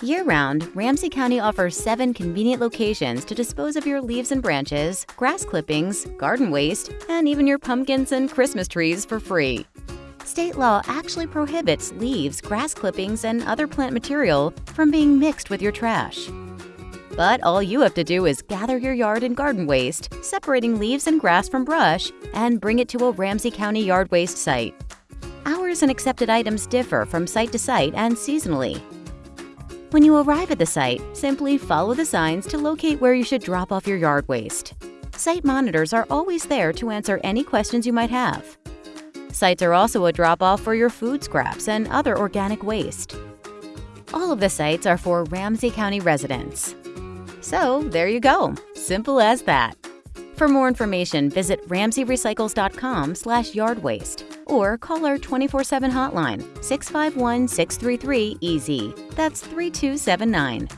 Year-round, Ramsey County offers seven convenient locations to dispose of your leaves and branches, grass clippings, garden waste, and even your pumpkins and Christmas trees for free. State law actually prohibits leaves, grass clippings, and other plant material from being mixed with your trash. But all you have to do is gather your yard and garden waste, separating leaves and grass from brush, and bring it to a Ramsey County yard waste site. Hours and accepted items differ from site to site and seasonally. When you arrive at the site, simply follow the signs to locate where you should drop off your yard waste. Site monitors are always there to answer any questions you might have. Sites are also a drop-off for your food scraps and other organic waste. All of the sites are for Ramsey County residents. So there you go, simple as that. For more information, visit ramseyrecycles.com slash yard waste or call our 24-7 hotline 651-633-EASY. That's 3279.